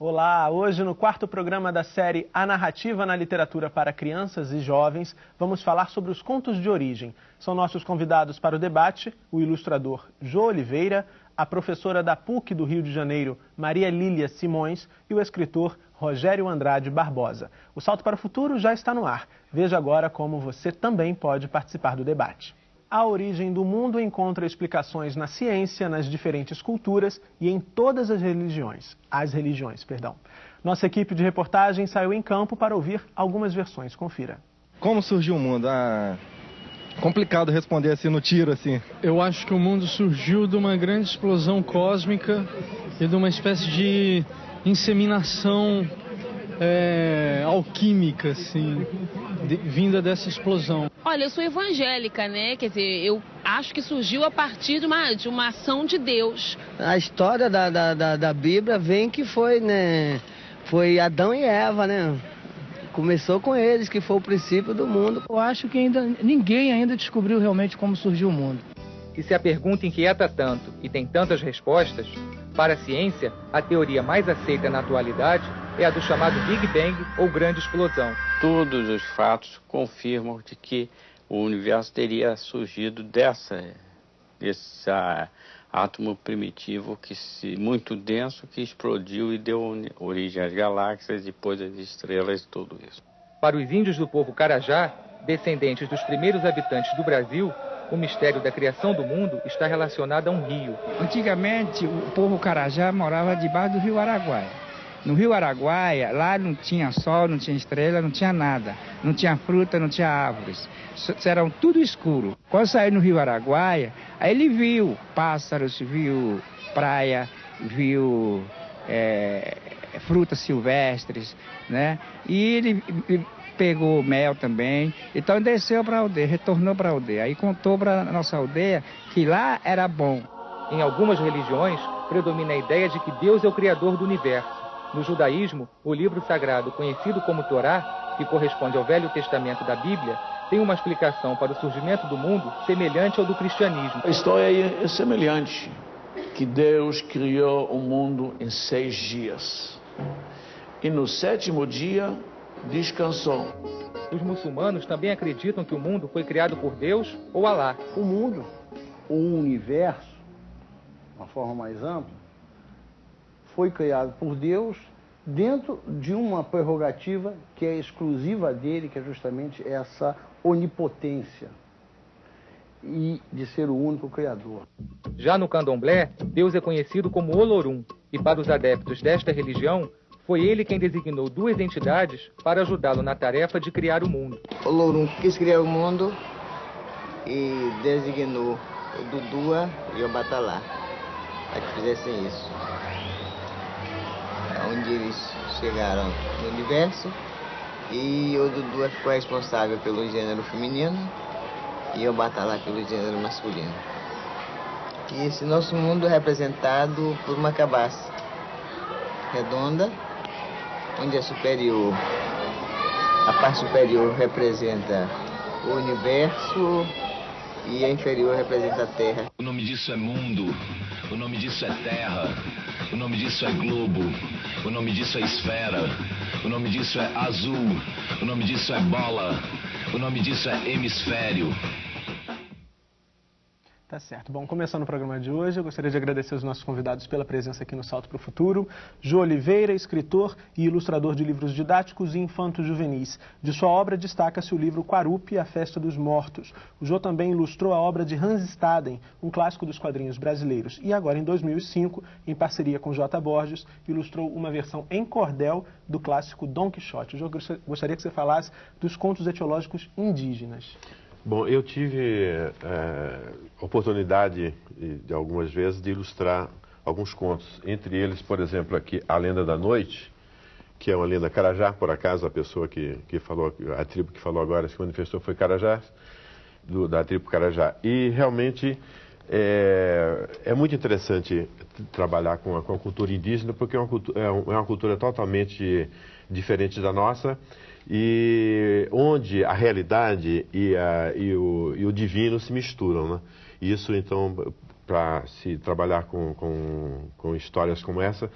Olá, hoje no quarto programa da série A Narrativa na Literatura para Crianças e Jovens, vamos falar sobre os contos de origem. São nossos convidados para o debate o ilustrador Jô Oliveira, a professora da PUC do Rio de Janeiro, Maria Lília Simões, e o escritor Rogério Andrade Barbosa. O Salto para o Futuro já está no ar. Veja agora como você também pode participar do debate. A origem do mundo encontra explicações na ciência, nas diferentes culturas e em todas as religiões. As religiões, perdão. Nossa equipe de reportagem saiu em campo para ouvir algumas versões. Confira. Como surgiu o mundo? Ah, complicado responder assim no tiro assim. Eu acho que o mundo surgiu de uma grande explosão cósmica e de uma espécie de inseminação é, alquímica, assim, de, vinda dessa explosão. Olha, eu sou evangélica, né? Quer dizer, eu acho que surgiu a partir de uma, de uma ação de Deus. A história da, da, da, da Bíblia vem que foi, né? Foi Adão e Eva, né? Começou com eles, que foi o princípio do mundo. Eu acho que ainda ninguém ainda descobriu realmente como surgiu o mundo. E se a pergunta inquieta tanto e tem tantas respostas, para a ciência, a teoria mais aceita na atualidade é a do chamado Big Bang ou Grande Explosão. Todos os fatos confirmam de que o universo teria surgido dessa, desse átomo primitivo que se, muito denso que explodiu e deu origem às galáxias, depois às estrelas e tudo isso. Para os índios do povo Carajá, descendentes dos primeiros habitantes do Brasil, o mistério da criação do mundo está relacionado a um rio. Antigamente, o povo Carajá morava debaixo do rio Araguaia. No rio Araguaia, lá não tinha sol, não tinha estrela, não tinha nada. Não tinha fruta, não tinha árvores. Era tudo escuro. Quando saiu no rio Araguaia, aí ele viu pássaros, viu praia, viu é, frutas silvestres, né? E ele pegou mel também. Então desceu para a aldeia, retornou para a aldeia. Aí contou para nossa aldeia que lá era bom. Em algumas religiões, predomina a ideia de que Deus é o criador do universo. No judaísmo, o livro sagrado conhecido como Torá, que corresponde ao Velho Testamento da Bíblia, tem uma explicação para o surgimento do mundo semelhante ao do cristianismo. A história é semelhante, que Deus criou o mundo em seis dias. E no sétimo dia descansou. Os muçulmanos também acreditam que o mundo foi criado por Deus ou Alá. O mundo, o universo, de uma forma mais ampla, foi criado por Deus dentro de uma prerrogativa que é exclusiva dele, que é justamente essa onipotência e de ser o único criador. Já no candomblé, Deus é conhecido como Olorum, e para os adeptos desta religião, foi ele quem designou duas entidades para ajudá-lo na tarefa de criar o mundo. O Lourum quis criar o mundo e designou o Dudua e o Batalá para que fizessem isso. Onde eles chegaram no universo e o Dudua ficou responsável pelo gênero feminino e o Batalá pelo gênero masculino. E esse nosso mundo é representado por uma cabaça redonda onde é superior, a parte superior representa o universo e a inferior representa a Terra. O nome disso é mundo, o nome disso é terra, o nome disso é globo, o nome disso é esfera, o nome disso é azul, o nome disso é bola, o nome disso é hemisfério. Tá certo. Bom, começando o programa de hoje, eu gostaria de agradecer os nossos convidados pela presença aqui no Salto para o Futuro. Jô Oliveira, escritor e ilustrador de livros didáticos e infantos juvenis. De sua obra destaca-se o livro Quarupi, A Festa dos Mortos. O Jô também ilustrou a obra de Hans Staden, um clássico dos quadrinhos brasileiros. E agora, em 2005, em parceria com J. Borges, ilustrou uma versão em cordel do clássico Dom Quixote. Jô, gostaria que você falasse dos contos etiológicos indígenas. Bom, eu tive é, oportunidade de algumas vezes de ilustrar alguns contos. Entre eles, por exemplo, aqui A Lenda da Noite, que é uma lenda Carajá, por acaso a pessoa que, que falou, a tribo que falou agora se manifestou foi Carajá, do, da tribo Carajá. E realmente é, é muito interessante trabalhar com a, com a, cultura indígena, porque é uma cultura, é uma cultura totalmente diferente da nossa e onde a realidade e, a, e, o, e o, divino se misturam. Né? Isso, então, para se trabalhar com, com, com histórias como essa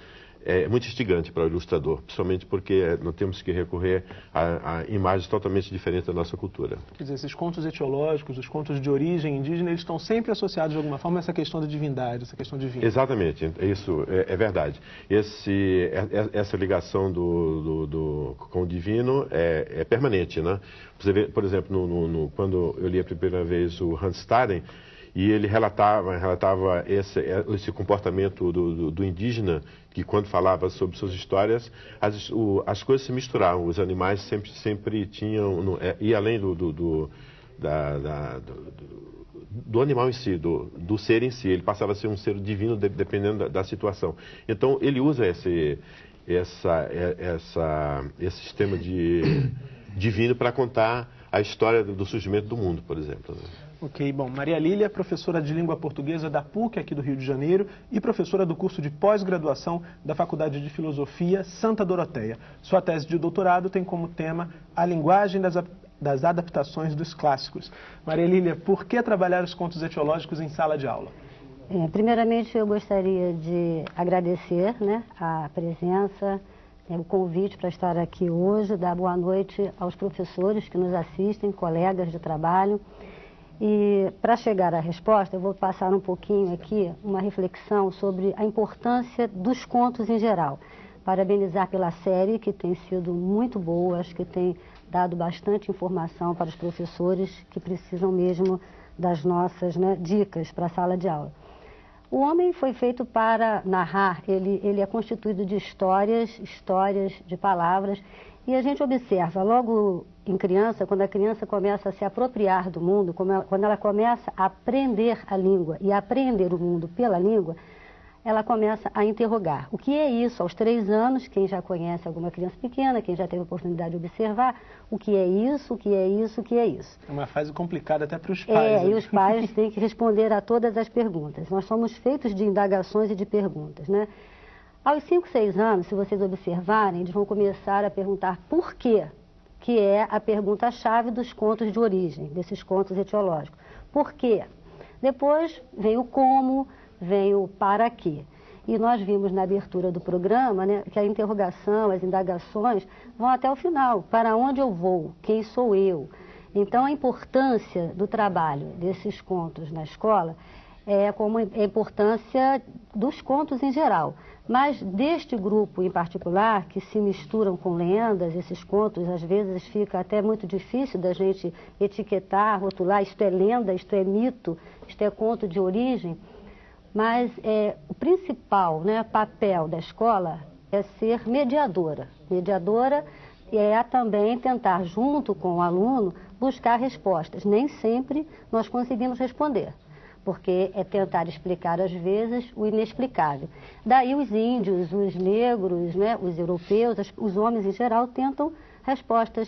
é muito instigante para o ilustrador, principalmente porque nós temos que recorrer a, a, imagens totalmente diferentes da nossa cultura. Quer dizer, esses contos etiológicos, os contos de origem indígena, eles estão sempre associados de alguma forma a essa questão da divindade, essa questão divina. Exatamente, isso é, é verdade. Esse, é, é, essa ligação do, do, do, com o divino é, é permanente, né? Você vê, por exemplo, no, no, no, quando eu li a primeira vez o Hans Staden, e ele relatava, relatava esse, esse comportamento do, do, do, indígena, que quando falava sobre suas histórias, as, o, as coisas se misturavam, os animais sempre, sempre tinham, no, é, e além do, do, da, da, do, animal em si, do, do ser em si, ele passava a ser um ser divino de, dependendo da, da, situação. Então, ele usa esse, essa, é, essa, esse sistema de divino para contar a história do surgimento do mundo, por exemplo. Né? Ok, bom, Maria Lília, professora de língua portuguesa da PUC aqui do Rio de Janeiro e professora do curso de pós-graduação da Faculdade de Filosofia Santa Doroteia. Sua tese de doutorado tem como tema a linguagem das, das adaptações dos clássicos. Maria Lília, por que trabalhar os contos etiológicos em sala de aula? É, primeiramente, eu gostaria de agradecer né, a presença, é, o convite para estar aqui hoje, dar boa noite aos professores que nos assistem, colegas de trabalho. E para chegar à resposta, eu vou passar um pouquinho aqui uma reflexão sobre a importância dos contos em geral. Parabenizar pela série, que tem sido muito boa, acho que tem dado bastante informação para os professores que precisam mesmo das nossas né, dicas para a sala de aula. O homem foi feito para narrar, ele, ele é constituído de histórias, histórias de palavras, e a gente observa logo em criança, quando a criança começa a se apropriar do mundo, quando ela começa a aprender a língua e a aprender o mundo pela língua, ela começa a interrogar. O que é isso? Aos três anos, quem já conhece alguma criança pequena, quem já teve a oportunidade de observar, o que é isso, o que é isso, o que é isso. É uma fase complicada até para os pais. É, né? e os pais têm que responder a todas as perguntas. Nós somos feitos de indagações e de perguntas, né? Aos cinco, seis anos, se vocês observarem, eles vão começar a perguntar por quê que é a pergunta-chave dos contos de origem, desses contos etiológicos. Por quê? Depois vem o como, vem o para quê. E nós vimos na abertura do programa né, que a interrogação, as indagações vão até o final. Para onde eu vou? Quem sou eu? Então, a importância do trabalho desses contos na escola é como a importância dos contos em geral. Mas deste grupo em particular, que se misturam com lendas, esses contos, às vezes fica até muito difícil da gente etiquetar, rotular, isto é lenda, isto é mito, isto é conto de origem. Mas é, o principal né, papel da escola é ser mediadora. Mediadora é também tentar, junto com o aluno, buscar respostas. Nem sempre nós conseguimos responder porque é tentar explicar às vezes o inexplicável. Daí os índios, os negros, né, os europeus, os homens em geral tentam respostas,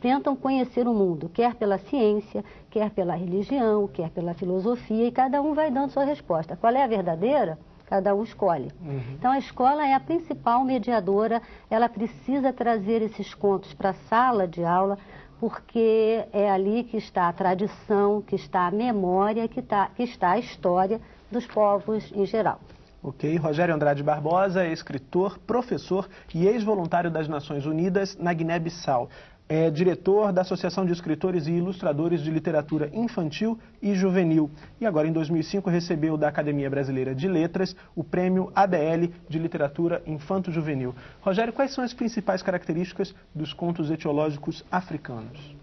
tentam conhecer o mundo, quer pela ciência, quer pela religião, quer pela filosofia, e cada um vai dando sua resposta. Qual é a verdadeira? Cada um escolhe. Uhum. Então a escola é a principal mediadora, ela precisa trazer esses contos para a sala de aula porque é ali que está a tradição, que está a memória, que, tá, que está a história dos povos em geral. Ok, Rogério Andrade Barbosa é escritor, professor e ex-voluntário das Nações Unidas na Guiné-Bissau é diretor da Associação de Escritores e Ilustradores de Literatura Infantil e Juvenil. E agora, em 2005, recebeu da Academia Brasileira de Letras o prêmio ABL de Literatura Infanto-Juvenil. Rogério, quais são as principais características dos contos etiológicos africanos?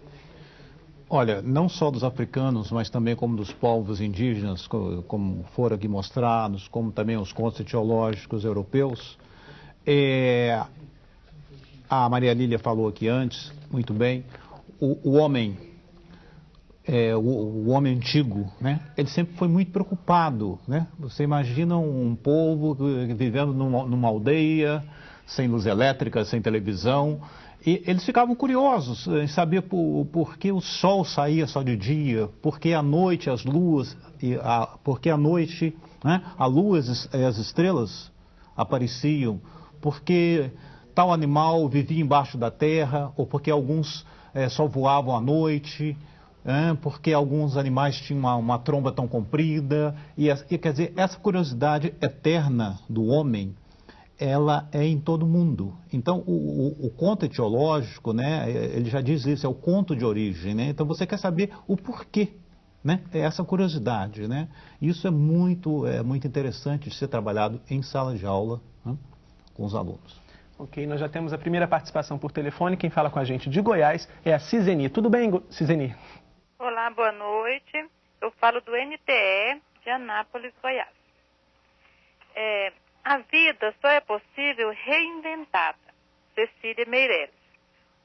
Olha, não só dos africanos, mas também como dos povos indígenas, como foram aqui mostrados, como também os contos etiológicos europeus. É, a Maria Lília falou aqui antes, muito bem, o, o homem, é, o, o, homem antigo, né? Ele sempre foi muito preocupado, né? Você imagina um povo vivendo numa, numa aldeia, sem luz elétrica, sem televisão, e eles ficavam curiosos em saber por, por que o sol saía só de dia, por que à noite as luas, a, por que à noite né, a lua e as estrelas apareciam, porque tal animal vivia embaixo da terra, ou porque alguns é, só voavam à noite. é, porque alguns animais tinham uma, uma tromba tão comprida. E, e, quer dizer, essa curiosidade eterna do homem, ela é em todo mundo. Então, o, o, o, conto etiológico, né, ele já diz isso, é o conto de origem. Né? Então, você quer saber o porquê. Né? É essa curiosidade. Né? Isso é muito, é muito interessante de ser trabalhado em sala de aula né, com os alunos. Ok, nós já temos a primeira participação por telefone. Quem fala com a gente de Goiás é a Ciseni. Tudo bem, Ciseni? Olá, boa noite. Eu falo do NTE de Anápolis, Goiás. É, a vida só é possível reinventada. Cecília Meireles.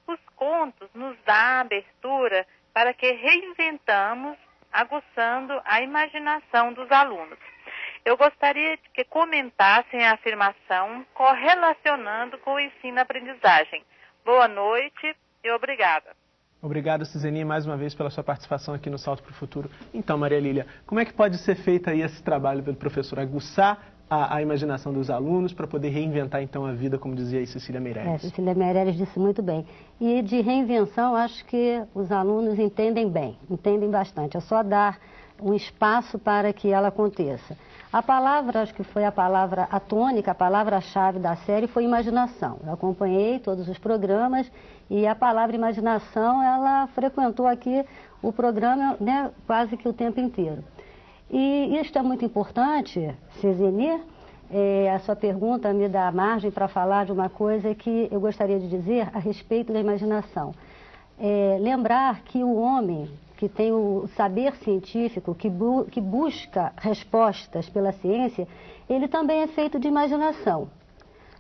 Os contos nos dão abertura para que reinventamos, aguçando a imaginação dos alunos. Eu gostaria que comentassem a afirmação correlacionando com o ensino-aprendizagem. Boa noite e obrigada. Obrigado, Ciseni, mais uma vez pela sua participação aqui no Salto para o Futuro. Então, Maria Lília, como é que pode ser feito aí esse trabalho pelo professor? Aguçar a, a imaginação dos alunos para poder reinventar, então, a vida, como dizia aí Cecília Meirelles. É, Cecília Meirelles disse muito bem. E de reinvenção, acho que os alunos entendem bem, entendem bastante. É só dar um espaço para que ela aconteça. A palavra, acho que foi a palavra atônica, a palavra-chave da série foi imaginação. Eu acompanhei todos os programas e a palavra imaginação, ela frequentou aqui o programa né, quase que o tempo inteiro. E isto é muito importante, Cezeni, é, a sua pergunta me dá margem para falar de uma coisa que eu gostaria de dizer a respeito da imaginação. É, lembrar que o homem que tem o saber científico, que, bu que busca respostas pela ciência, ele também é feito de imaginação.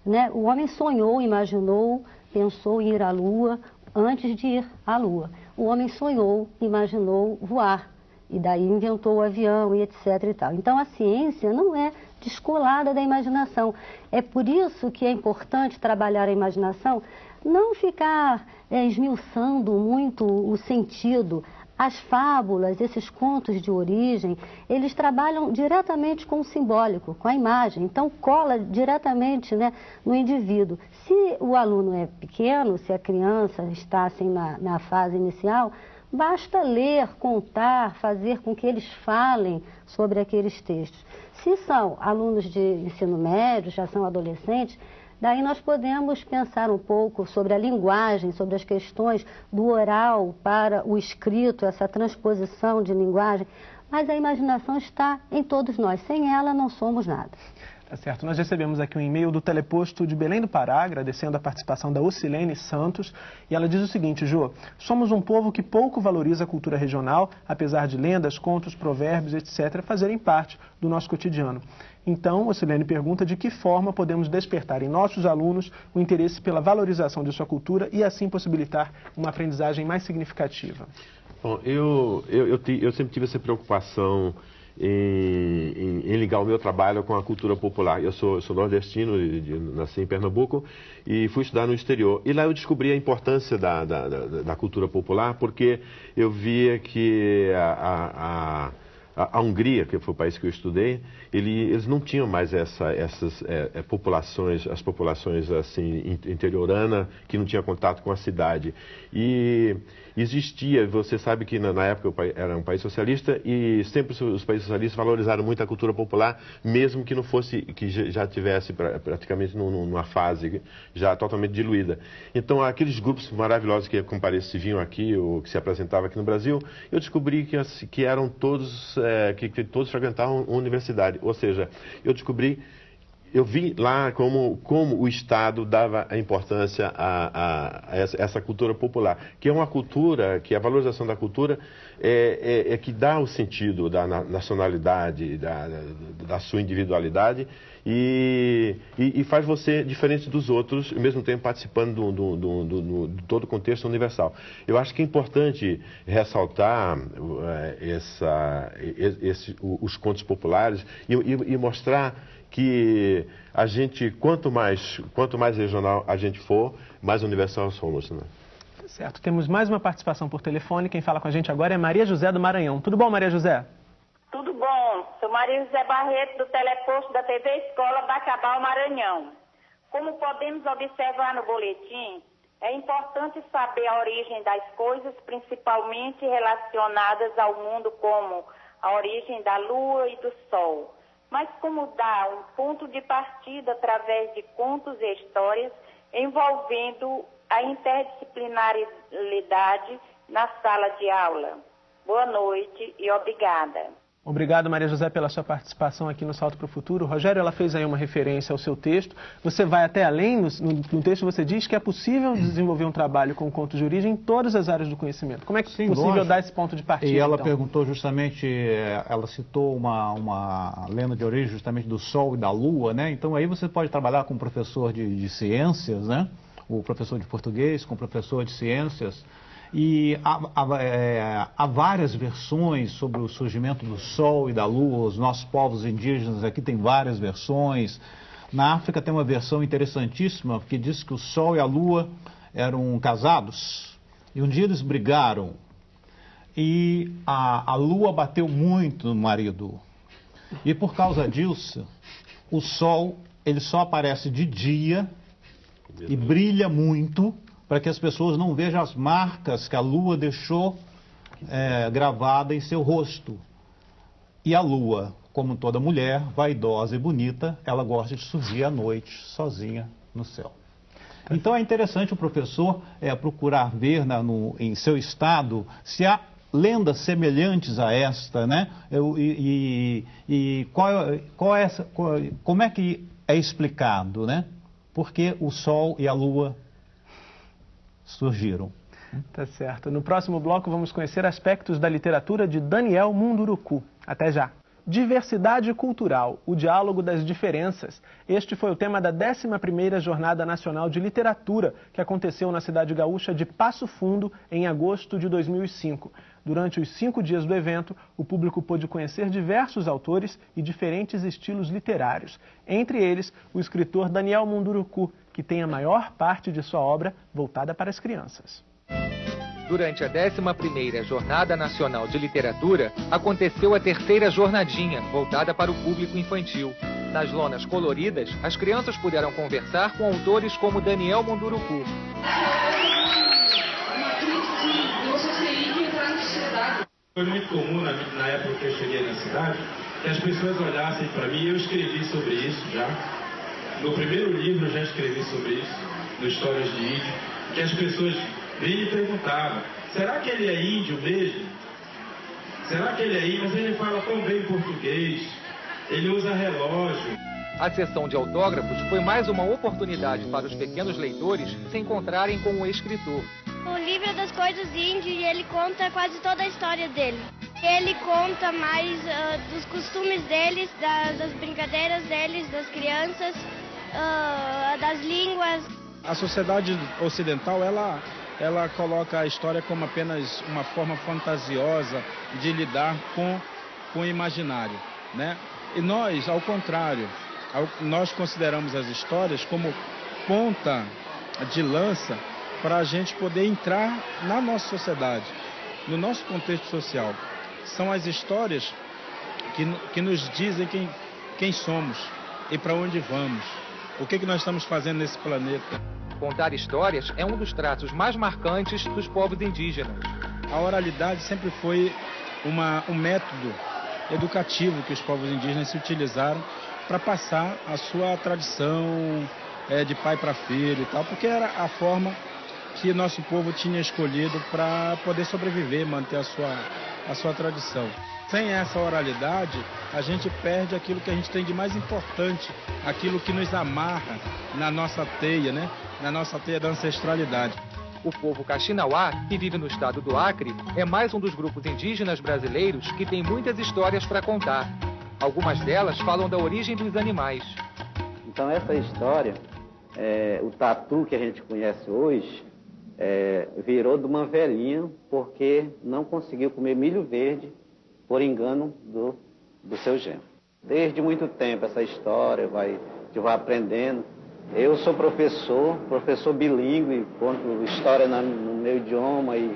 Né? O homem sonhou, imaginou, pensou em ir à Lua antes de ir à Lua. O homem sonhou, imaginou voar e daí inventou o avião e etc e tal. Então a ciência não é descolada da imaginação. É por isso que é importante trabalhar a imaginação, não ficar é, esmiuçando muito o sentido, as fábulas, esses contos de origem, eles trabalham diretamente com o simbólico, com a imagem. Então, cola diretamente né, no indivíduo. Se o aluno é pequeno, se a criança está assim na, na fase inicial, basta ler, contar, fazer com que eles falem sobre aqueles textos. Se são alunos de ensino médio, já são adolescentes, Daí nós podemos pensar um pouco sobre a linguagem, sobre as questões do oral para o escrito, essa transposição de linguagem, mas a imaginação está em todos nós. Sem ela não somos nada. Tá certo. Nós recebemos aqui um e-mail do Teleposto de Belém do Pará, agradecendo a participação da Ocilene Santos. E ela diz o seguinte, Jô, somos um povo que pouco valoriza a cultura regional, apesar de lendas, contos, provérbios, etc., fazerem parte do nosso cotidiano. Então, Ocilene pergunta de que forma podemos despertar em nossos alunos o interesse pela valorização de sua cultura e assim possibilitar uma aprendizagem mais significativa. Bom, eu, eu, eu, eu sempre tive essa preocupação em, em, ligar o meu trabalho com a cultura popular. Eu sou, sou nordestino, de, de, nasci em Pernambuco e fui estudar no exterior. E lá eu descobri a importância da, da, da, da cultura popular, porque eu via que a, a, a a, Hungria, que foi o país que eu estudei, ele, eles não tinham mais essa, essas é, é, populações, as populações assim interiorana que não tinha contato com a cidade. E existia, você sabe que na, época era um país socialista e sempre os países socialistas valorizaram muito a cultura popular, mesmo que não fosse, que já tivesse praticamente numa fase já totalmente diluída. Então, aqueles grupos maravilhosos que compareciam aqui, ou que se apresentavam aqui no Brasil, eu descobri que, que eram todos, é, que, que todos frequentavam universidade. Ou seja, eu descobri eu vi lá como, como o Estado dava a importância a, a, a essa, cultura popular, que é uma cultura, que a valorização da cultura é, é, é que dá o sentido da nacionalidade, da, da, sua individualidade e, e, e, faz você diferente dos outros, ao mesmo tempo participando do, do, do, do, do todo o contexto universal. Eu acho que é importante ressaltar é, essa, esse, os contos populares e, e mostrar que a gente, quanto mais, quanto mais regional a gente for, mais universal somos. Né? Certo, temos mais uma participação por telefone. Quem fala com a gente agora é Maria José do Maranhão. Tudo bom, Maria José? Tudo bom. Sou Maria José Barreto, do Teleposto da TV Escola Bacabal, Maranhão. Como podemos observar no boletim, É importante saber a origem das coisas, principalmente relacionadas ao mundo, como a origem da lua e do sol. Mas como dar um ponto de partida através de contos e histórias envolvendo a interdisciplinaridade na sala de aula? Boa noite e obrigada. Obrigado, Maria José, pela sua participação aqui no Salto para o Futuro. Rogério, ela fez aí uma referência ao seu texto. Você vai até além, no, no texto você diz que é possível desenvolver um trabalho com contos de origem em todas as áreas do conhecimento. Como é que é possível lógico. dar esse ponto de partida? E ela então? perguntou justamente, eh, ela citou uma, uma lenda de origem justamente do Sol e da Lua, né? Então aí você pode trabalhar com um professor de, de ciências, né? O professor de português, com o professor de ciências. E há, há, é, há, várias versões sobre o surgimento do Sol e da Lua. Os nossos povos indígenas aqui têm várias versões. Na África tem uma versão interessantíssima que diz que o Sol e a Lua eram casados e um dia eles brigaram e a, a Lua bateu muito no marido. E por causa disso, o Sol ele só aparece de dia e brilha muito para que as pessoas não vejam as marcas que a lua deixou é, gravada em seu rosto. E a lua, como toda mulher, vaidosa e bonita, ela gosta de surgir à noite, sozinha no céu. Então é interessante o professor é, procurar ver na, no, em seu estado se há lendas semelhantes a esta, né? Eu, e, e, e qual, qual é qual, como é que é explicado, né? Porque o Sol e a Lua surgiram. Tá certo. No próximo bloco vamos conhecer aspectos da literatura de Daniel Munduruku. Até já. Diversidade cultural, o diálogo das diferenças. Este foi o tema da 11ª Jornada Nacional de Literatura, que aconteceu na cidade gaúcha de Passo Fundo em agosto de 2005. Durante os cinco dias do evento, o público pôde conhecer diversos autores e diferentes estilos literários. Entre eles, o escritor Daniel Munduruku, que tem a maior parte de sua obra voltada para as crianças. Durante a 11ª Jornada Nacional de Literatura, aconteceu a terceira jornadinha, voltada para o público infantil. Nas lonas coloridas, as crianças puderam conversar com autores como Daniel Munduruku. Foi muito comum na, na época que eu cheguei na cidade que as pessoas olhassem para mim, eu escrevi sobre isso já. No primeiro livro eu já escrevi sobre isso, no Histórias de Índio, que as pessoas vinham e perguntavam, será que ele é índio mesmo? Será que ele é índio? Mas ele fala tão bem português, ele usa relógio. A sessão de autógrafos foi mais uma oportunidade para os pequenos leitores se encontrarem com o escritor. O livro é das coisas índias e ele conta quase toda a história dele. Ele conta mais uh, dos costumes deles, da, das brincadeiras deles, das crianças, uh, das línguas. A sociedade ocidental, ela, ela coloca a história como apenas uma forma fantasiosa de lidar com, com o imaginário, né? E nós, ao contrário, nós consideramos as histórias como ponta de lança para a gente poder entrar na nossa sociedade, no nosso contexto social. São as histórias que, que nos dizem quem, quem somos e para onde vamos, o que, que nós estamos fazendo nesse planeta. Contar histórias é um dos traços mais marcantes dos povos indígenas. A oralidade sempre foi uma, um método educativo que os povos indígenas se utilizaram para passar a sua tradição é, de pai para filho e tal, porque era a forma que nosso povo tinha escolhido para poder sobreviver, manter a sua, a sua tradição. Sem essa oralidade, a gente perde aquilo que a gente tem de mais importante, aquilo que nos amarra na nossa teia, né? na nossa teia da ancestralidade. O povo Caxinauá, que vive no estado do Acre, é mais um dos grupos indígenas brasileiros que tem muitas histórias para contar. Algumas delas falam da origem dos animais. Então essa história, é, o tatu que a gente conhece hoje, é, virou de uma velhinha porque não conseguiu comer milho verde por engano do, do seu genro. Desde muito tempo essa história vai, gente vai aprendendo. Eu sou professor, professor bilíngue, conto história no meu idioma e,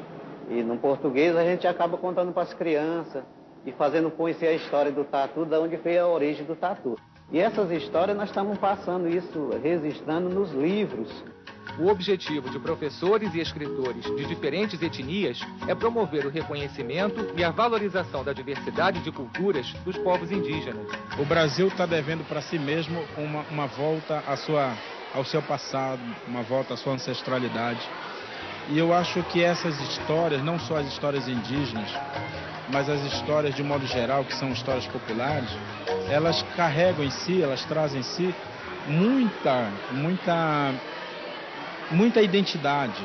e no português a gente acaba contando para as crianças e fazendo conhecer a história do tatu, de onde veio a origem do tatu. E essas histórias nós estamos passando isso, registrando nos livros. O objetivo de professores e escritores de diferentes etnias é promover o reconhecimento e a valorização da diversidade de culturas dos povos indígenas. O Brasil está devendo para si mesmo uma, uma volta à sua, ao seu passado, uma volta à sua ancestralidade. E eu acho que essas histórias, não só as histórias indígenas, mas as histórias de modo geral, que são histórias populares, elas carregam em si, elas trazem em si muita, muita muita identidade,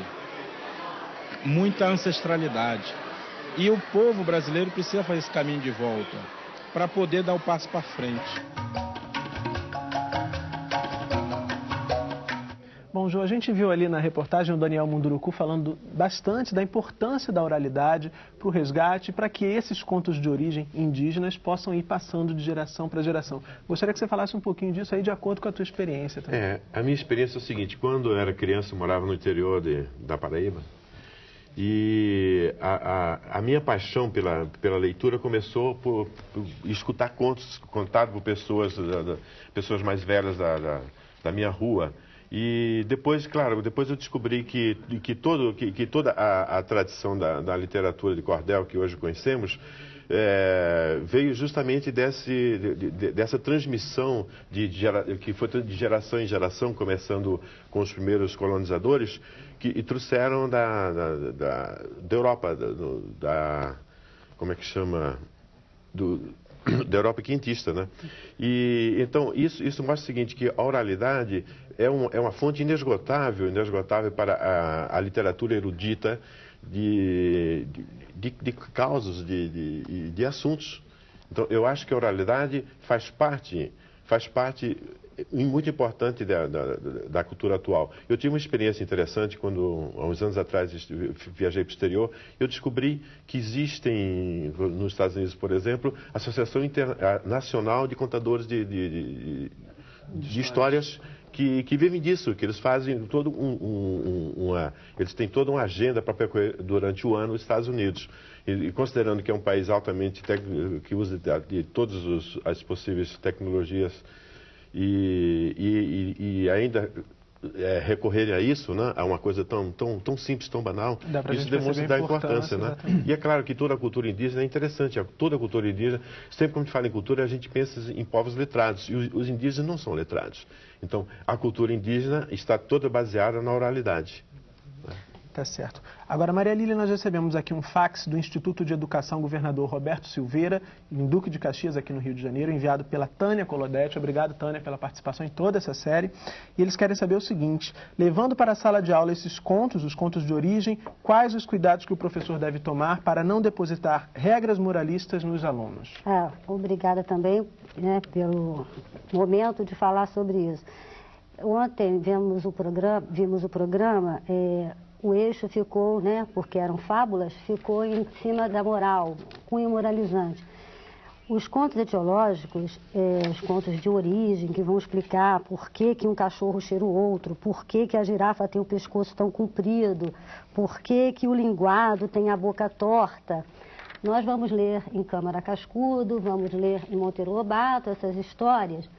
muita ancestralidade. E o povo brasileiro precisa fazer esse caminho de volta para poder dar o passo para frente. Bom, João, a gente viu ali na reportagem o Daniel Munduruku falando bastante da importância da oralidade para o resgate, para que esses contos de origem indígenas possam ir passando de geração para geração. Gostaria que você falasse um pouquinho disso aí, de acordo com a tua experiência também. É, a minha experiência é o seguinte, quando eu era criança, eu morava no interior de, da Paraíba, e a, a, a, minha paixão pela, pela leitura começou por, por escutar contos contados por pessoas, da, da, pessoas mais velhas da, da, da minha rua, e depois, claro, depois eu descobri que, que, todo, que, que toda a, a tradição da, da, literatura de cordel que hoje conhecemos é, veio justamente desse, de, de, dessa transmissão de, de que foi de geração em geração, começando com os primeiros colonizadores, que e trouxeram da, da, da, da Europa, da, da, como é que chama, do, da Europa quintista, né? E então isso, isso mostra o seguinte que a oralidade é, um, é uma fonte inesgotável, inesgotável para a, a literatura erudita de, de, de, causas, de, de, de assuntos. Então eu acho que a oralidade faz parte, faz parte muito importante da, da, da, cultura atual. Eu tive uma experiência interessante quando, há uns anos atrás, viajei para o exterior. Eu descobri que existem, nos Estados Unidos, por exemplo, a Associação Internacional de Contadores de, de, de, de histórias que, que, vivem disso, que eles fazem todo um, um, uma, eles têm toda uma agenda para percorrer durante o ano os Estados Unidos. E, e considerando que é um país altamente que usa de, de todas as possíveis tecnologias e, e, e ainda é, recorrerem a isso, né, a uma coisa tão, tão, tão simples, tão banal, isso demonstra a importância. Né? E é claro que toda a cultura indígena é interessante. Toda a cultura indígena, sempre quando a gente fala em cultura, a gente pensa em povos letrados. E os, os indígenas não são letrados. Então, a cultura indígena está toda baseada na oralidade. Tá certo. Agora, Maria Lília, nós recebemos aqui um fax do Instituto de Educação Governador Roberto Silveira, em Duque de Caxias, aqui no Rio de Janeiro, enviado pela Tânia Colodete. Obrigado, Tânia, pela participação em toda essa série. E eles querem saber o seguinte: levando para a sala de aula esses contos, os contos de origem, quais os cuidados que o professor deve tomar para não depositar regras moralistas nos alunos? É, obrigada também né, pelo momento de falar sobre isso. Ontem vimos o programa, vimos o programa é, o eixo ficou, né, porque eram fábulas, ficou em cima da moral, cunho moralizante. Os contos etiológicos, é, os contos de origem, que vão explicar por que, que um cachorro cheira o outro, por que, que a girafa tem o pescoço tão comprido, por que, que o linguado tem a boca torta. Nós vamos ler em Câmara Cascudo, vamos ler em Monteiro Lobato essas histórias.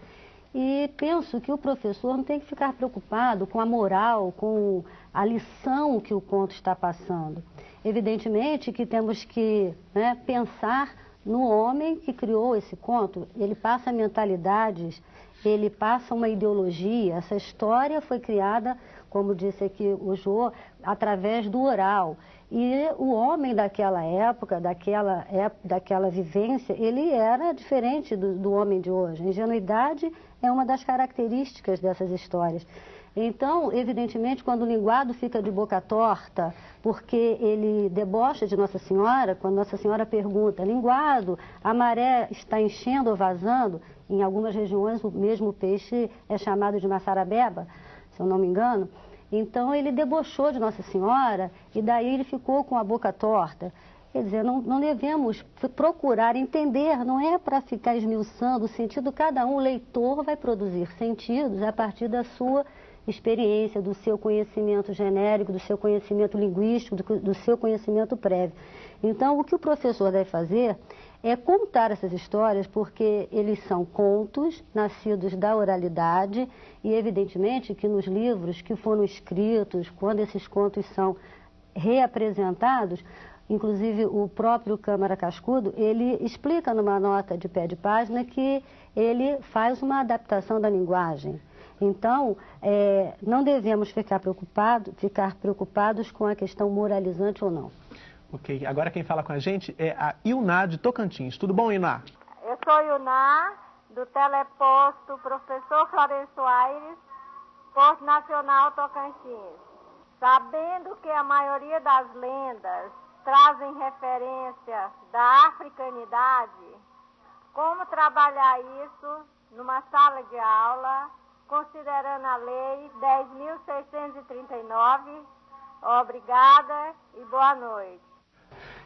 E penso que o professor não tem que ficar preocupado com a moral, com a lição que o conto está passando. Evidentemente que temos que né, pensar no homem que criou esse conto. Ele passa mentalidades, ele passa uma ideologia. Essa história foi criada, como disse aqui o Jô, através do oral. E o homem daquela época, daquela, daquela vivência, ele era diferente do, do homem de hoje. A ingenuidade é uma das características dessas histórias. Então, evidentemente, quando o linguado fica de boca torta, porque ele debocha de Nossa Senhora, quando Nossa Senhora pergunta, linguado, a maré está enchendo ou vazando, em algumas regiões o mesmo peixe é chamado de maçarabeba, se eu não me engano, então ele debochou de Nossa Senhora e daí ele ficou com a boca torta. Quer dizer, não, não devemos procurar entender, não é para ficar esmiuçando o sentido, cada um, leitor vai produzir sentidos a partir da sua experiência, do seu conhecimento genérico, do seu conhecimento linguístico, do, do seu conhecimento prévio. Então, o que o professor deve fazer é contar essas histórias, porque eles são contos nascidos da oralidade e, evidentemente, que nos livros que foram escritos, quando esses contos são reapresentados, inclusive o próprio Câmara Cascudo, ele explica numa nota de pé de página que ele faz uma adaptação da linguagem. Então, é, não devemos ficar, preocupado, ficar preocupados com a questão moralizante ou não. Ok, agora quem fala com a gente é a Ilná de Tocantins. Tudo bom, Ilná? Eu sou Ilná, do teleposto Professor Florencio Aires, Porto Nacional Tocantins. Sabendo que a maioria das lendas trazem referência da africanidade, como trabalhar isso numa sala de aula, considerando a Lei 10.639? Obrigada e boa noite.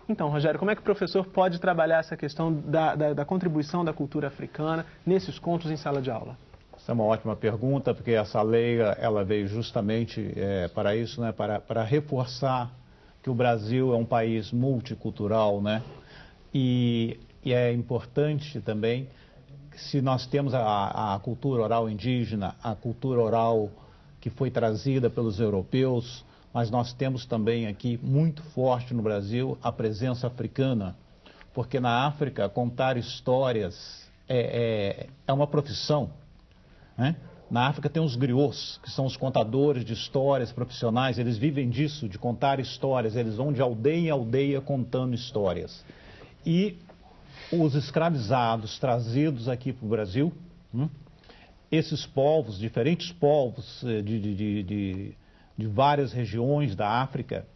Então, Rogério, como é que o professor pode trabalhar essa questão da, da, da contribuição da cultura africana nesses contos em sala de aula? Essa é uma ótima pergunta, porque essa lei ela veio justamente é, para isso, né, para, para reforçar que o Brasil é um país multicultural, né? E, e é importante também se nós temos a, a cultura oral indígena, a cultura oral que foi trazida pelos europeus, mas nós temos também aqui muito forte no Brasil a presença africana, porque na África contar histórias é, é, é uma profissão. Né? Na África tem os griots, que são os contadores de histórias profissionais, eles vivem disso, de contar histórias, eles vão de aldeia em aldeia contando histórias. E os escravizados trazidos aqui para o Brasil, hum, esses povos, diferentes povos eh, de, de, de, de várias regiões da África,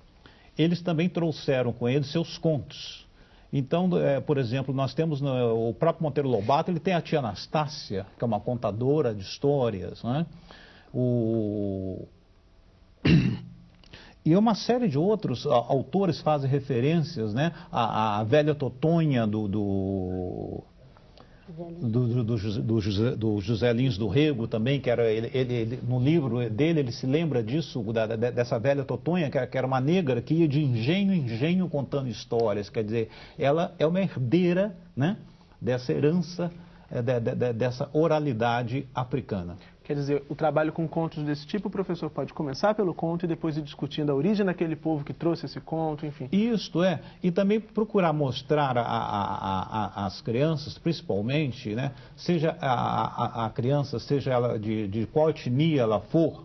eles também trouxeram com eles seus contos. Então, é, por exemplo, nós temos no, o próprio Monteiro Lobato, ele tem a tia Anastácia, que é uma contadora de histórias, né? O... E uma série de outros autores fazem referências, né? A, a velha Totonha do, do do, do, do, José, do José Lins do Rego também, que era ele, ele, no livro dele ele se lembra disso, da, dessa velha Totonha, que, que era uma negra que ia de engenho em engenho contando histórias. Quer dizer, ela é uma herdeira né, dessa herança, é, de, de, dessa oralidade africana. Quer dizer, o trabalho com contos desse tipo, o professor pode começar pelo conto e depois ir discutindo a origem daquele povo que trouxe esse conto, enfim. Isto é, e também procurar mostrar às crianças, principalmente, né, seja a, a, a criança, seja ela de, de qual etnia ela for,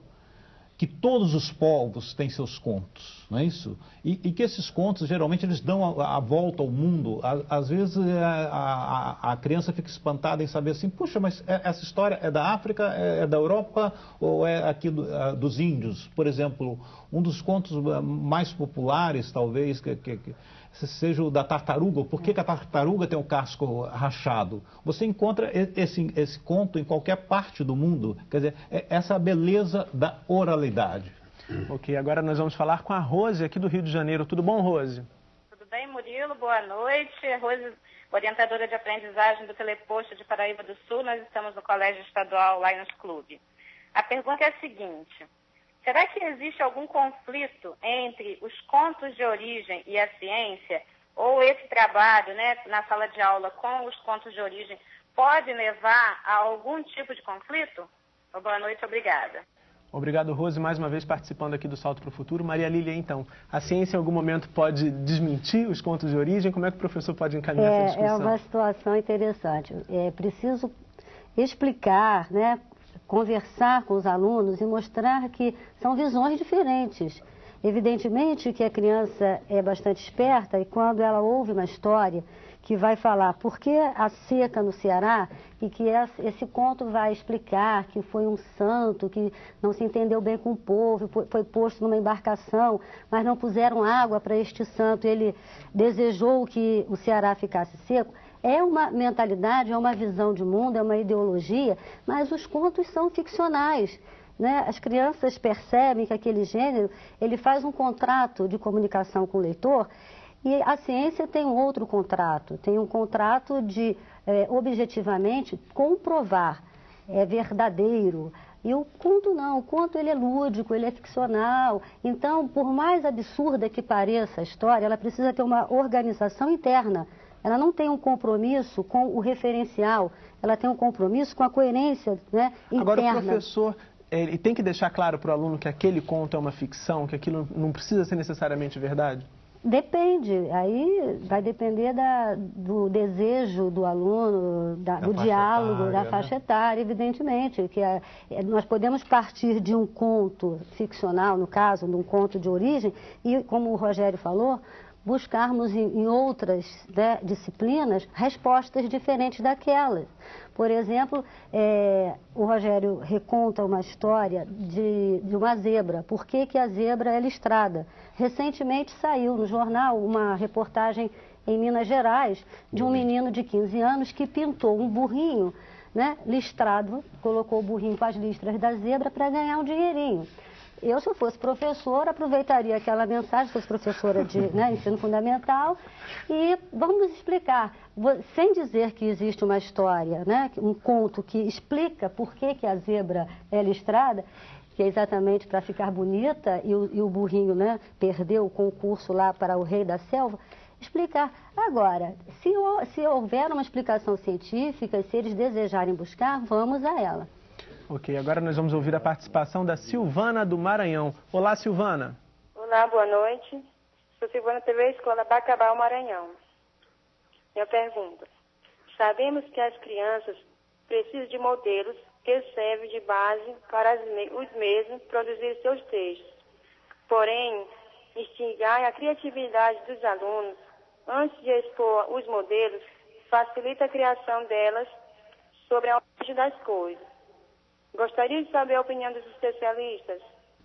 que todos os povos têm seus contos, não é isso? E, e que esses contos, geralmente, eles dão a, a volta ao mundo. À, às vezes, é, a, a, a, criança fica espantada em saber assim, puxa, mas é, essa história é da África, é, é da Europa ou é aqui do, dos índios? Por exemplo, um dos contos mais populares, talvez, que, que, que seja o da tartaruga, por que, que, a tartaruga tem o casco rachado? Você encontra esse, esse conto em qualquer parte do mundo. Quer dizer, é essa beleza da oralidade. Ok, agora nós vamos falar com a Rose aqui do Rio de Janeiro. Tudo bom, Rose? Tudo bem, Murilo? Boa noite. Rose, orientadora de aprendizagem do Teleposto de Paraíba do Sul. Nós estamos no Colégio Estadual Lions Club. A pergunta é a seguinte. Será que existe algum conflito entre os contos de origem e a ciência? Ou esse trabalho né, na sala de aula com os contos de origem pode levar a algum tipo de conflito? Boa noite, obrigada. Obrigado, Rose, mais uma vez participando aqui do Salto para o Futuro. Maria Lília, então, a ciência em algum momento pode desmentir os contos de origem? Como é que o professor pode encaminhar é, essa discussão? É uma situação interessante. É preciso explicar né, conversar com os alunos e mostrar que são visões diferentes. Evidentemente que a criança é bastante esperta e quando ela ouve uma história que vai falar por que a seca no Ceará e que esse conto vai explicar que foi um santo que não se entendeu bem com o povo, foi posto numa embarcação, mas não puseram água para este santo, ele desejou que o Ceará ficasse seco. É uma mentalidade, é uma visão de mundo, é uma ideologia, mas os contos são ficcionais. Né? As crianças percebem que aquele gênero ele faz um contrato de comunicação com o leitor e a ciência tem um outro contrato, tem um contrato de é, objetivamente comprovar, é verdadeiro, E o conto não, o conto ele é lúdico, ele é ficcional. Então, por mais absurda que pareça a história, ela precisa ter uma organização interna. Ela não tem um compromisso com o referencial, ela tem um compromisso com a coerência né, interna. Agora, o professor ele tem que deixar claro para o aluno que aquele conto é uma ficção, que aquilo não precisa ser necessariamente verdade? Depende, aí vai depender da, do desejo do aluno, da, da do diálogo, etária, da faixa né? etária, evidentemente. que é, é, Nós podemos partir de um conto ficcional, no caso, de um conto de origem, e, como o Rogério falou, buscarmos em, em outras né, disciplinas respostas diferentes daquelas. Por exemplo, é, o Rogério reconta uma história de, de uma zebra. Por que, que a zebra é listrada? Recentemente saiu no jornal uma reportagem em Minas Gerais de um menino de 15 anos que pintou um burrinho né, listrado, colocou o burrinho com as listras da zebra para ganhar um dinheirinho. Eu, se eu fosse professora, aproveitaria aquela mensagem, se fosse professora de né, ensino fundamental, e vamos explicar, sem dizer que existe uma história, né, um conto que explica por que, que a zebra é listrada, que é exatamente para ficar bonita, e o, e o burrinho né, perdeu o concurso lá para o rei da selva, explicar. Agora, se, se houver uma explicação científica, se eles desejarem buscar, vamos a ela. Ok, agora nós vamos ouvir a participação da Silvana do Maranhão. Olá, Silvana. Olá, boa noite. Sou Silvana TV Escola Bacabal, Maranhão. Minha pergunta. Sabemos que as crianças precisam de modelos que servem de base para os mesmos produzir seus textos. Porém, instigar a criatividade dos alunos antes de expor os modelos facilita a criação delas sobre a origem das coisas. Gostaria de saber a opinião dos especialistas.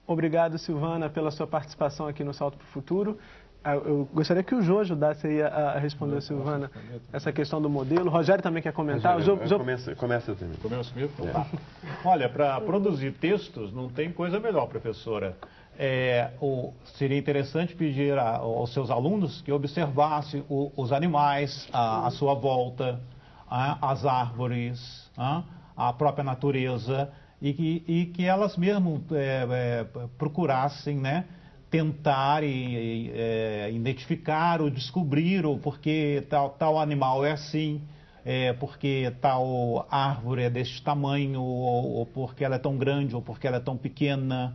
Obrigado, Silvana, pela sua participação aqui no Salto para o Futuro. Ah, eu gostaria que o Jô ajudasse a responder, Silvana, essa questão do modelo. O Rogério também quer comentar. Rogério, Jô... Começa, começa também. Começa comigo? É. Olha, para produzir textos não tem coisa melhor, professora. É, o, seria interessante pedir a, aos seus alunos que observassem o, os animais à, à sua volta, a, as árvores, a, a própria natureza e que, e que elas mesmo é, é, procurassem, né? Tentar e, é, identificar ou descobrir o porquê tal, tal animal é assim, é, porque tal árvore é desse tamanho, ou, ou porque ela é tão grande, ou porque ela é tão pequena,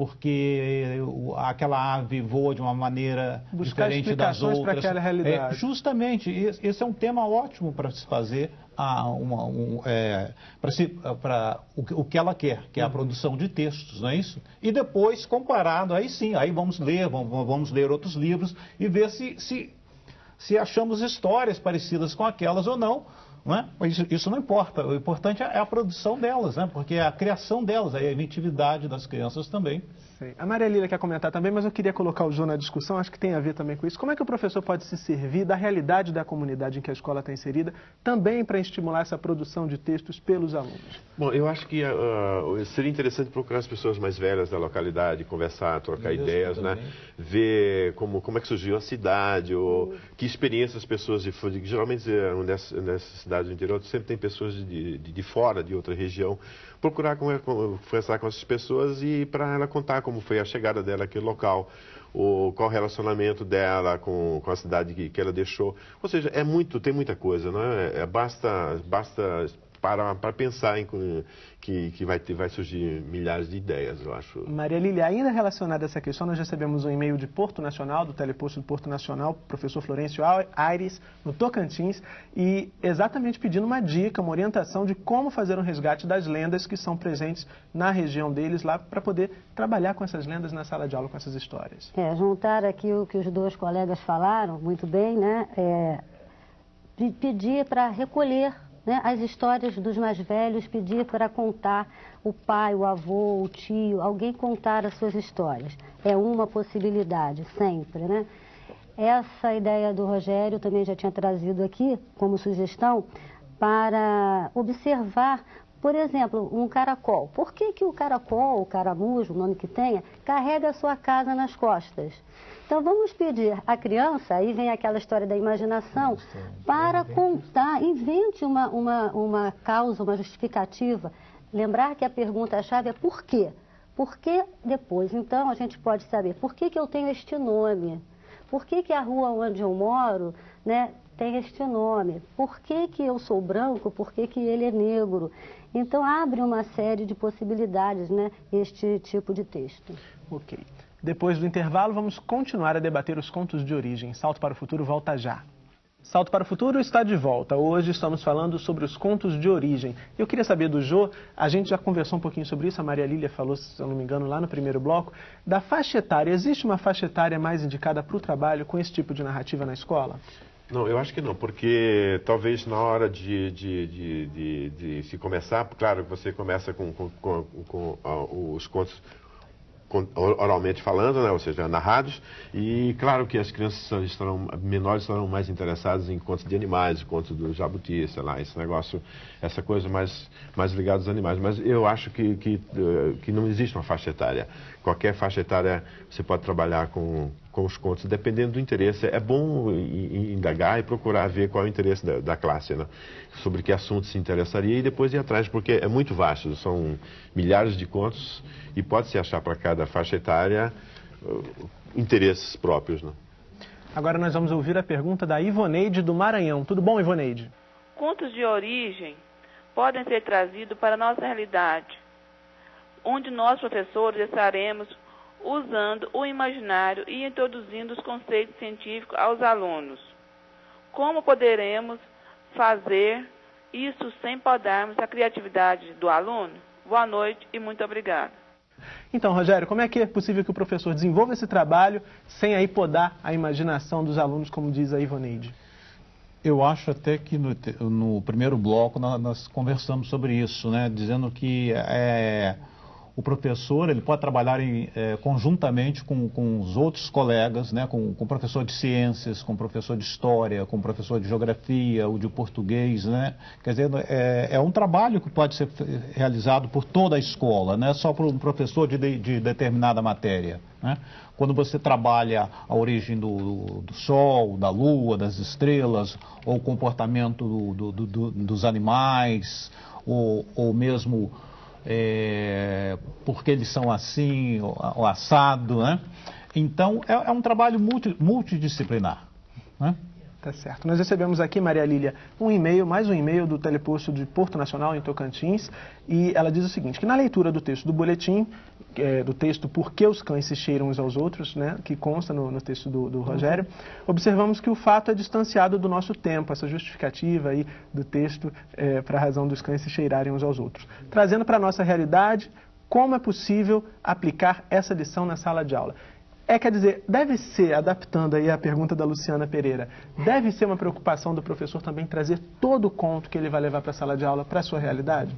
porque aquela ave voa de uma maneira Buscar diferente das outras. para aquela realidade. É, justamente, esse é um tema ótimo para se fazer um, é, para o, o, que ela quer, que é a uhum. produção de textos, não é isso? E depois, comparado, aí sim, aí vamos ler, vamos, vamos ler outros livros e ver se, se, se achamos histórias parecidas com aquelas ou não, não é? isso, isso, não importa, o importante é a produção delas, né? porque é a criação delas, é a inventividade das crianças também. Sim. A Maria Lila quer comentar também, mas eu queria colocar o João na discussão, acho que tem a ver também com isso. Como é que o professor pode se servir da realidade da comunidade em que a escola está inserida, também para estimular essa produção de textos pelos alunos? Bom, eu acho que uh, seria interessante procurar as pessoas mais velhas da localidade, conversar, trocar Isso ideias, né? Ver como, como é que surgiu a cidade, ou que experiências as pessoas de fora. Geralmente, eh, nessa, nessa cidade do interior, sempre tem pessoas de, de, de fora, de outra região. Procurar conversar com essas pessoas e para ela contar como foi a chegada dela naquele local, o, qual o relacionamento dela com, com a cidade que, que ela deixou. Ou seja, é muito, tem muita coisa, não é? é basta, basta para, para pensar em que, que vai, ter, vai surgir milhares de ideias, eu acho. Maria Lília, ainda relacionada a essa questão, nós recebemos um e-mail de Porto Nacional, do Teleposto do Porto Nacional, professor Florencio Aires, no Tocantins, e exatamente pedindo uma dica, uma orientação de como fazer um resgate das lendas que são presentes na região deles lá, para poder trabalhar com essas lendas na sala de aula, com essas histórias. É, juntar aqui o que os dois colegas falaram, muito bem, né? É, pedir para recolher né, as histórias dos mais velhos, pedir para contar o pai, o avô, o tio, alguém contar as suas histórias. É uma possibilidade, sempre, né? Essa ideia do Rogério também já tinha trazido aqui como sugestão para observar, por exemplo, um caracol. Por que, que o caracol, o caramujo, o nome que tenha, carrega a sua casa nas costas? Então vamos pedir à criança, aí vem aquela história da imaginação, para contar, invente uma, uma, uma causa, uma justificativa. lembrar que a pergunta-chave é por quê? Por que depois? Então a gente pode saber por que, que eu tenho este nome? Por que, que a rua onde eu moro né, tem este nome? Por que, que eu sou branco? Por que, que ele é negro? Então abre uma série de possibilidades né, este tipo de texto. Ok. Depois do intervalo, vamos continuar a debater os contos de origem. Salto para o Futuro volta já. Salto para o Futuro está de volta. Hoje estamos falando sobre os contos de origem. Eu queria saber do Jô, a gente já conversou um pouquinho sobre isso, a Maria Lília falou, se eu não me engano, lá no primeiro bloco, da faixa etária. Existe uma faixa etária mais indicada para o trabalho com esse tipo de narrativa na escola? Não, eu acho que não, porque talvez na hora de, de, de, de, de se começar, claro, você começa com, com, com, com uh, os contos oralmente falando, né, ou seja, narrados, e claro que as crianças estarão, menores estarão mais interessadas em contos de animais, contos do jabuti, sei lá, esse negócio, essa coisa mais, mais ligada aos animais. Mas eu acho que, que, eh, que não existe uma faixa etária. Qualquer faixa etária você pode trabalhar com, com os contos, dependendo do interesse. É bom indagar e procurar ver qual é o interesse da, da classe, né? sobre que assunto se interessaria e depois ir atrás, porque é muito vasto, são milhares de contos e pode-se achar para cada faixa etária uh, interesses próprios. Né? Agora nós vamos ouvir a pergunta da Ivoneide do Maranhão. Tudo bom, Ivoneide? Contos de origem podem ser trazidos para a nossa realidade, onde nós, professores, estaremos usando o imaginário e introduzindo os conceitos científicos aos alunos. Como poderemos fazer isso sem podarmos a criatividade do aluno? Boa noite e muito obrigada. Então, Rogério, como é que é possível que o professor desenvolva esse trabalho sem aí podar a imaginação dos alunos, como diz a Ivoneide? Eu acho até que no, no primeiro bloco nós, nós, conversamos sobre isso, né? dizendo que é, o professor ele pode trabalhar em, é, conjuntamente com, com os outros colegas, né, com, com o professor de ciências, com o professor de história, com o professor de geografia, o de português, né? Quer dizer, é, é um trabalho que pode ser realizado por toda a escola, não é só por um professor de, de, de determinada matéria. Né? Quando você trabalha a origem do, do, Sol, da Lua, das estrelas, ou o comportamento do, do, dos animais, ou, ou mesmo é, porque eles são assim, o, assado, né? Então, é, é um trabalho multi, multidisciplinar. Né? Tá certo. Nós recebemos aqui, Maria Lília, um e-mail, mais um e-mail do teleposto de Porto Nacional, em Tocantins, e ela diz o seguinte, que na leitura do texto do boletim, é, do texto Por que os cães se cheiram uns aos outros, né, que consta no, no texto do, do Rogério, observamos que o fato é distanciado do nosso tempo, essa justificativa aí do texto é, para a razão dos cães se cheirarem uns aos outros. Trazendo para a nossa realidade, como é possível aplicar essa lição na sala de aula. É, quer dizer, deve ser, adaptando aí a pergunta da Luciana Pereira, deve ser uma preocupação do professor também trazer todo o conto que ele vai levar para a sala de aula para a sua realidade?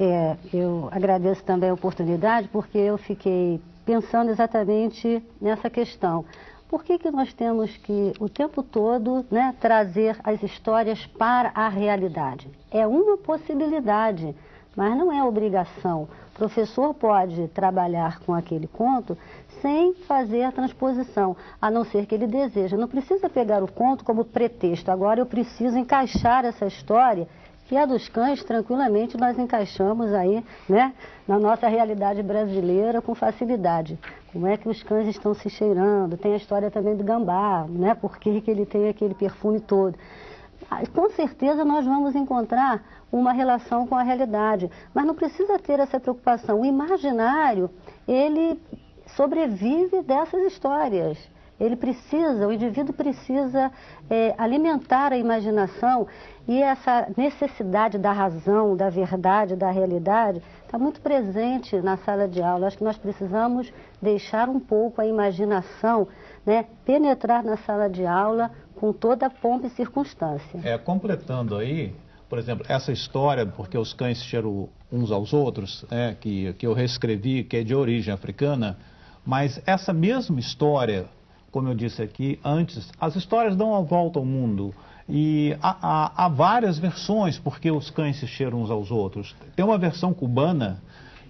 É, eu agradeço também a oportunidade porque eu fiquei pensando exatamente nessa questão. Por que, que nós temos que, o tempo todo, né, trazer as histórias para a realidade? É uma possibilidade, mas não é obrigação. O professor pode trabalhar com aquele conto sem fazer a transposição, a não ser que ele deseja. Não precisa pegar o conto como pretexto. Agora eu preciso encaixar essa história que a dos cães, tranquilamente, nós encaixamos aí, né, na nossa realidade brasileira com facilidade. Como é que os cães estão se cheirando? Tem a história também do gambá, né, por que ele tem aquele perfume todo. Ah, com certeza nós vamos encontrar uma relação com a realidade, mas não precisa ter essa preocupação. O imaginário, ele sobrevive dessas histórias. Ele precisa, o indivíduo precisa é, alimentar a imaginação e essa necessidade da razão, da verdade, da realidade está muito presente na sala de aula. Acho que nós precisamos deixar um pouco a imaginação né, penetrar na sala de aula com toda a pompa e circunstância. É, completando aí, por exemplo, essa história, porque os cães cheiram uns aos outros, é, que, que eu reescrevi, que é de origem africana, mas essa mesma história, como eu disse aqui antes, as histórias dão a volta ao mundo. E há, há, há, várias versões porque os cães se cheiram uns aos outros. Tem uma versão cubana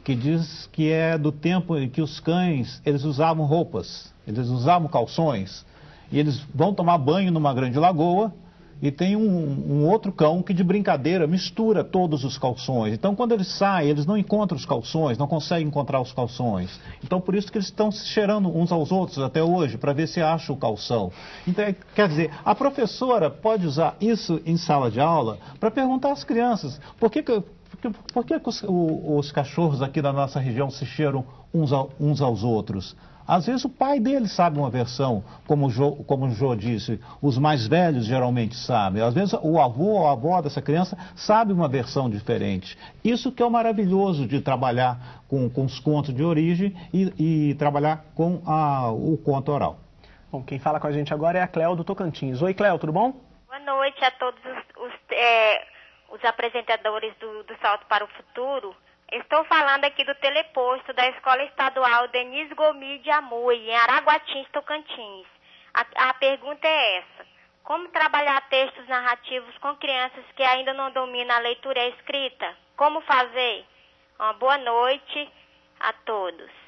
que diz que é do tempo em que os cães eles usavam roupas, eles usavam calções. E eles vão tomar banho numa grande lagoa e tem um, um, outro cão que de brincadeira mistura todos os calções. Então quando eles saem, eles não encontram os calções, não conseguem encontrar os calções. Então por isso que eles estão se cheirando uns aos outros até hoje, para ver se acha o calção. Então, é, quer dizer, a professora pode usar isso em sala de aula para perguntar às crianças por que, que por que, os, os, cachorros aqui da nossa região se cheiram uns, uns aos outros? Às vezes o pai dele sabe uma versão, como o, jo, como o Jô disse, os mais velhos geralmente sabem. Às vezes o avô ou a avó dessa criança sabe uma versão diferente. Isso que é o maravilhoso de trabalhar com, com os contos de origem e, e trabalhar com a, o conto oral. Bom, quem fala com a gente agora é a Cléo do Tocantins. Oi, Cléo, tudo bom? Boa noite a todos os, os, é, os apresentadores do, do Salto para o Futuro. Estou falando aqui do teleposto da Escola Estadual Denise Gomi de Amui, em Araguatins, Tocantins. A, a pergunta é essa. Como trabalhar textos narrativos com crianças que ainda não dominam a leitura e a escrita? Como fazer? Uma boa noite a todos.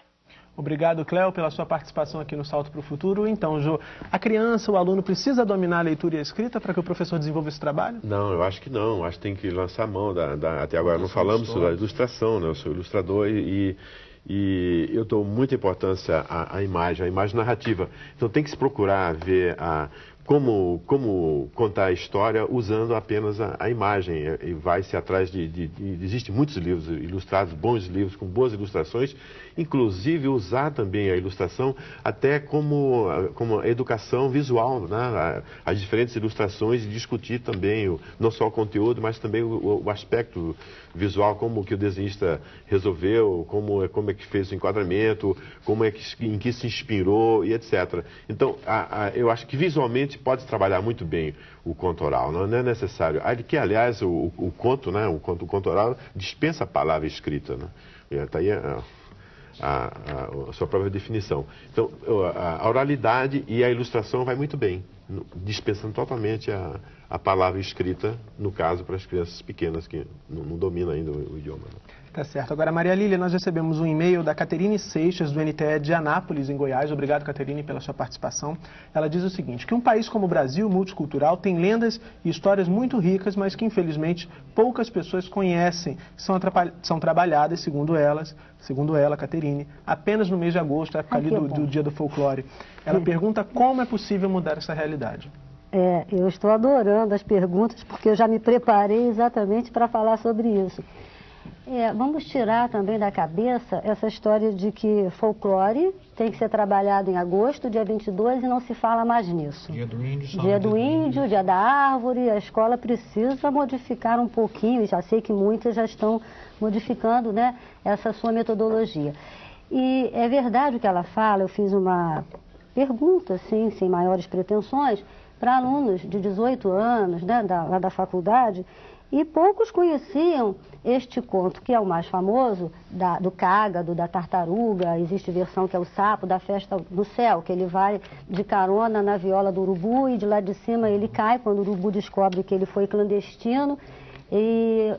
Obrigado, Cléo, pela sua participação aqui no Salto para o Futuro. Então, Jô, a criança, o aluno precisa dominar a leitura e a escrita para que o professor desenvolva esse trabalho? Não, eu acho que não. Acho que tem que lançar a mão. Da, da até agora não falamos sobre a ilustração, né? Eu sou ilustrador e, e eu dou muita importância à, à, imagem, à imagem narrativa. Então tem que se procurar ver a, como, como contar a história usando apenas a, a imagem. E vai-se atrás de, de, de. Existem muitos livros ilustrados, bons livros, com boas ilustrações, inclusive usar também a ilustração até como, como educação visual, né? as diferentes ilustrações e discutir também o, não só o conteúdo, mas também o, o, aspecto visual, como que o desenhista resolveu, como, como é que fez o enquadramento, como é que, em que se inspirou e etc. Então, a, a, eu acho que visualmente pode trabalhar muito bem o conto oral, não é necessário. Que, aliás, o, o conto, né, o conto, o conto oral dispensa a palavra escrita. Né? Está aí a, a, a, sua própria definição. Então, a, oralidade e a ilustração vai muito bem, dispensando totalmente a, a palavra escrita, no caso, para as crianças pequenas que não, não dominam ainda o, o idioma. Né? Tá certo. Agora, Maria Lília, nós recebemos um e-mail da Caterine Seixas, do NTE de Anápolis, em Goiás. Obrigado, Caterine, pela sua participação. Ela diz o seguinte, que um país como o Brasil, multicultural, tem lendas e histórias muito ricas, mas que, infelizmente, poucas pessoas conhecem, são, são trabalhadas, segundo elas, segundo ela, Caterine, apenas no mês de agosto, época ali do, do Dia do Folclore. Ela pergunta como é possível mudar essa realidade. É, eu estou adorando as perguntas, porque eu já me preparei exatamente para falar sobre isso. É, vamos tirar também da cabeça essa história de que folclore tem que ser trabalhado em agosto, dia 22, e não se fala mais nisso. Dia do índio, Dia do índio, dia da árvore, a escola precisa modificar um pouquinho, já sei que muitas já estão modificando né, essa sua metodologia. E é verdade o que ela fala, eu fiz uma pergunta, assim, sem maiores pretensões, para alunos de 18 anos, né, da, lá da faculdade, e poucos conheciam este conto, que é o mais famoso, da, do cágado, da tartaruga, existe versão que é o sapo, da festa no céu, que ele vai de carona na viola do urubu e de lá de cima ele cai quando o urubu descobre que ele foi clandestino e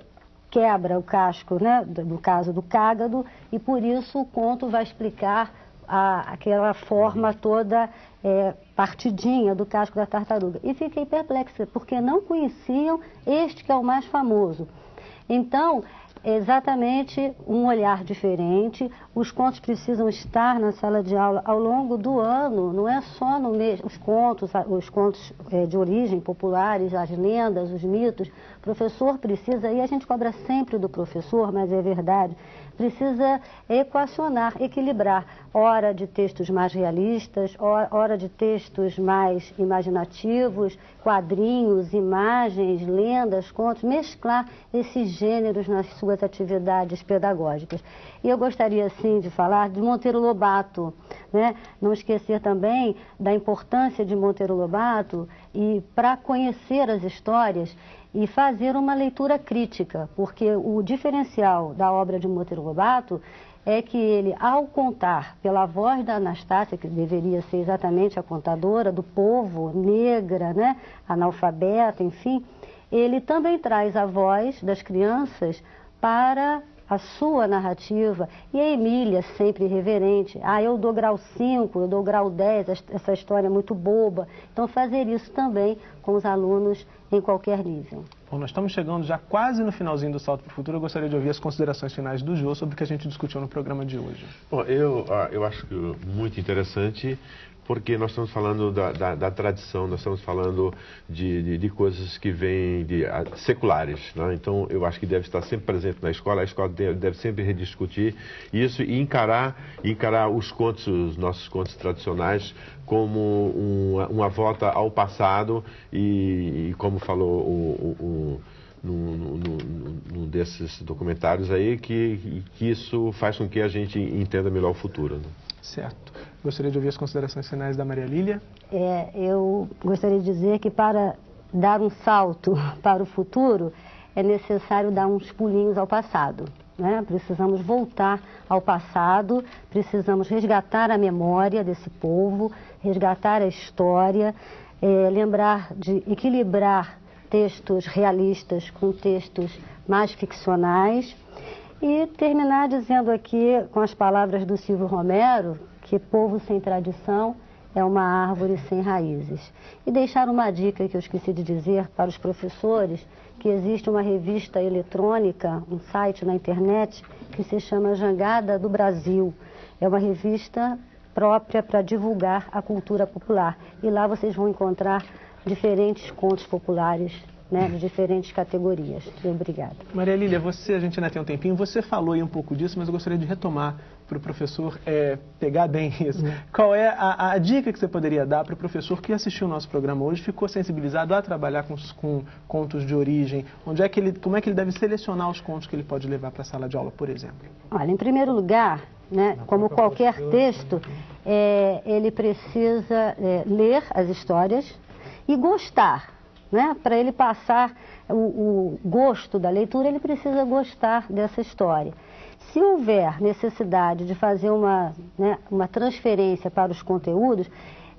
quebra o casco, né, no caso do cágado, e por isso o conto vai explicar a, aquela forma toda é, partidinha do casco da tartaruga. E fiquei perplexa, porque não conheciam este que é o mais famoso. Então, exatamente um olhar diferente. Os contos precisam estar na sala de aula ao longo do ano, não é só no mês. Os contos, os contos é, de origem populares, as lendas, os mitos. O professor precisa, e a gente cobra sempre do professor, mas é verdade, precisa equacionar, equilibrar hora de textos mais realistas, hora de textos mais imaginativos, quadrinhos, imagens, lendas, contos, mesclar esses gêneros nas suas atividades pedagógicas. E eu gostaria, sim, de falar de Monteiro Lobato, né? não esquecer também da importância de Monteiro Lobato e para conhecer as histórias e fazer uma leitura crítica, porque o diferencial da obra de Monteiro Lobato é que ele, ao contar pela voz da Anastácia, que deveria ser exatamente a contadora do povo, negra, né, analfabeta, enfim, ele também traz a voz das crianças para a sua narrativa e a Emília sempre reverente. Ah, eu dou grau 5, eu dou grau 10, essa história é muito boba. Então fazer isso também com os alunos em qualquer nível. Bom, nós estamos chegando já quase no finalzinho do Salto para o Futuro. Eu gostaria de ouvir as considerações finais do Jô sobre o que a gente discutiu no programa de hoje. Bom, eu, ah, eu acho que muito interessante porque nós estamos falando da, da, da tradição, nós estamos falando de, de, de coisas que vêm de, seculares. Né? Então, eu acho que deve estar sempre presente na escola, a escola deve, deve sempre rediscutir isso e encarar, encarar os contos, os nossos contos tradicionais, como uma, uma volta ao passado e, e como falou o, o, num, num, desses documentários aí, que, que isso faz com que a gente entenda melhor o futuro. Né? Certo. Gostaria de ouvir as considerações finais da Maria Lília. É, eu gostaria de dizer que para dar um salto para o futuro é necessário dar uns pulinhos ao passado. Né? Precisamos voltar ao passado, precisamos resgatar a memória desse povo, resgatar a história, é, lembrar de equilibrar textos realistas com textos mais ficcionais e terminar dizendo aqui, com as palavras do Silvio Romero, que povo sem tradição é uma árvore sem raízes. E deixar uma dica que eu esqueci de dizer para os professores, que existe uma revista eletrônica, um site na internet, que se chama Jangada do Brasil. É uma revista própria para divulgar a cultura popular. E lá vocês vão encontrar diferentes contos populares né, de diferentes categorias. Obrigada. Maria Lília, você, a gente ainda tem um tempinho, você falou aí um pouco disso, mas eu gostaria de retomar para o professor é, pegar bem isso. Uhum. Qual é a, a, dica que você poderia dar para o professor que assistiu o nosso programa hoje, ficou sensibilizado a trabalhar com, com contos de origem? Onde é que ele, como é que ele deve selecionar os contos que ele pode levar para a sala de aula, por exemplo? Olha, em primeiro lugar, né, como qualquer texto, é, ele precisa é, ler as histórias e gostar né? Para ele passar o, o gosto da leitura, ele precisa gostar dessa história. Se houver necessidade de fazer uma, né, uma transferência para os conteúdos,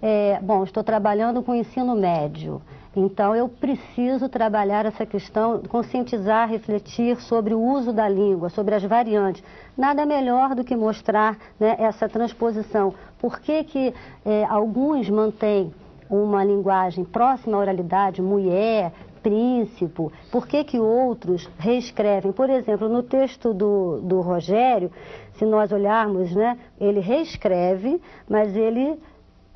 é, bom, estou trabalhando com ensino médio, então eu preciso trabalhar essa questão, conscientizar, refletir sobre o uso da língua, sobre as variantes. Nada melhor do que mostrar né, essa transposição. Por que, que é, alguns mantêm uma linguagem próxima à oralidade, mulher, príncipe, por que, que outros reescrevem? Por exemplo, no texto do, do Rogério, se nós olharmos, né, ele reescreve, mas ele,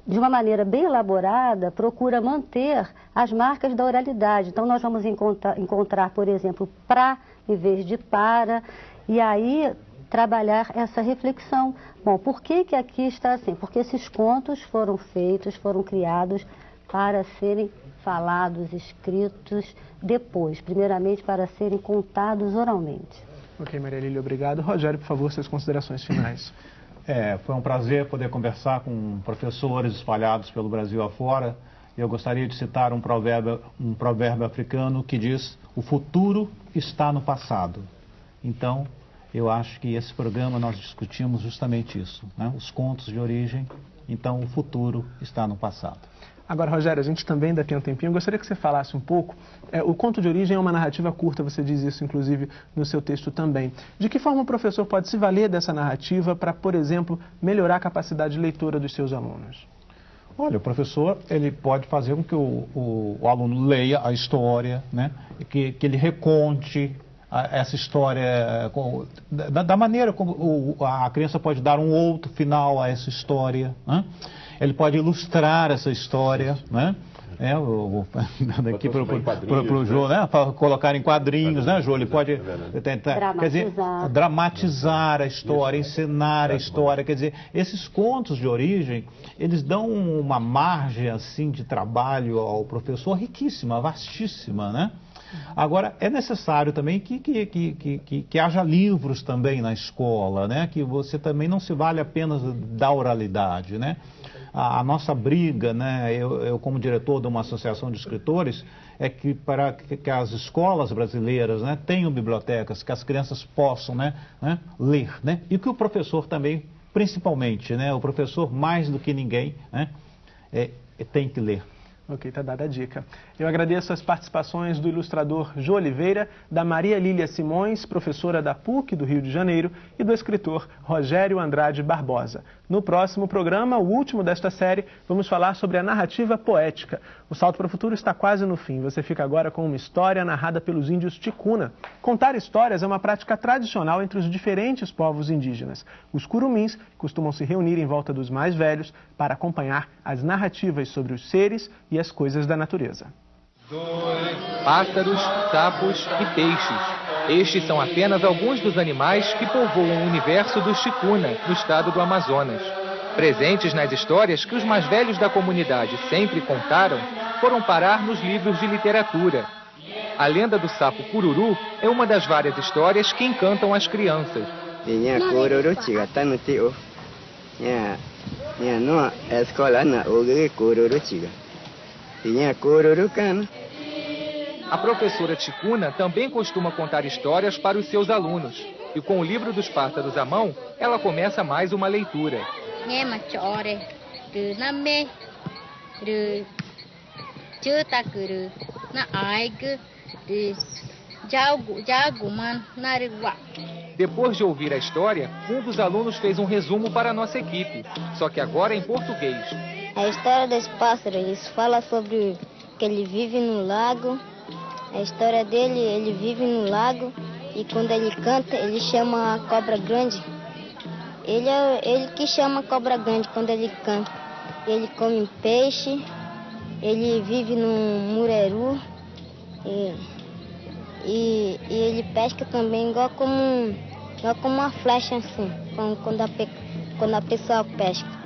de uma maneira bem elaborada, procura manter as marcas da oralidade. Então, nós vamos encontrar, encontrar por exemplo, pra em vez de para, e aí trabalhar essa reflexão. Bom, por que, que aqui está assim? Porque esses contos foram feitos, foram criados para serem falados, escritos depois, primeiramente para serem contados oralmente. Ok, Maria Lília, obrigado. Rogério, por favor, suas considerações finais. É, foi um prazer poder conversar com professores espalhados pelo Brasil afora. Eu gostaria de citar um provérbio, um provérbio africano que diz: o futuro está no passado. Então, eu acho que esse programa nós discutimos justamente isso, né? os contos de origem, então o futuro está no passado. Agora, Rogério, a gente também ainda tem um tempinho. Eu gostaria que você falasse um pouco. É, o conto de origem é uma narrativa curta, você diz isso, inclusive, no seu texto também. De que forma o professor pode se valer dessa narrativa para, por exemplo, melhorar a capacidade de leitura dos seus alunos? Olha, o professor ele pode fazer com que o, o, o aluno leia a história, né? que, que ele reconte essa história, da, da maneira como a criança pode dar um outro final a essa história. Né? Ele pode ilustrar essa história. Né? É, o, daqui para o Jô, né? Para colocar em quadrinhos, né, Jô? Ele pode tentar, quer dizer, dramatizar a história, encenar a história. Quer dizer, esses contos de origem, eles dão uma margem assim de trabalho ao professor riquíssima, vastíssima, né? Agora, é necessário também que, que, que, que, que haja livros também na escola, né? que você também não se vale apenas da oralidade. Né? A, a nossa briga, né? Eu, eu, como diretor de uma associação de escritores, é que para que, as escolas brasileiras né, tenham bibliotecas, que as crianças possam né, né, ler. Né? E que o professor também, principalmente, né, o professor mais do que ninguém, né, é, tem que ler. Ok, tá dada a dica. Eu agradeço as participações do ilustrador Jô Oliveira, da Maria Lília Simões, professora da PUC do Rio de Janeiro, e do escritor Rogério Andrade Barbosa. No próximo programa, o último desta série, vamos falar sobre a narrativa poética. O Salto para o Futuro está quase no fim. Você fica agora com uma história narrada pelos índios Ticuna. Contar histórias é uma prática tradicional entre os diferentes povos indígenas. Os curumins costumam se reunir em volta dos mais velhos para acompanhar as narrativas sobre os seres e as coisas da natureza. Pássaros, sapos e peixes. Estes são apenas alguns dos animais que povoam o universo do Chicuna, no estado do Amazonas. Presentes nas histórias que os mais velhos da comunidade sempre contaram, foram parar nos livros de literatura. A lenda do sapo cururu é uma das várias histórias que encantam as crianças. A professora Ticuna também costuma contar histórias para os seus alunos. E com o livro dos pássaros à mão, ela começa mais uma leitura. Depois de ouvir a história, um dos alunos fez um resumo para a nossa equipe, só que agora em português. A história dos pássaros fala sobre que ele vive no lago a história dele, ele vive no lago e quando ele canta, ele chama a cobra grande. Ele é ele que chama a cobra grande quando ele canta. Ele come peixe, ele vive no mureru e, e, e ele pesca também igual como, igual como uma flecha assim, quando a, quando a pessoa pesca.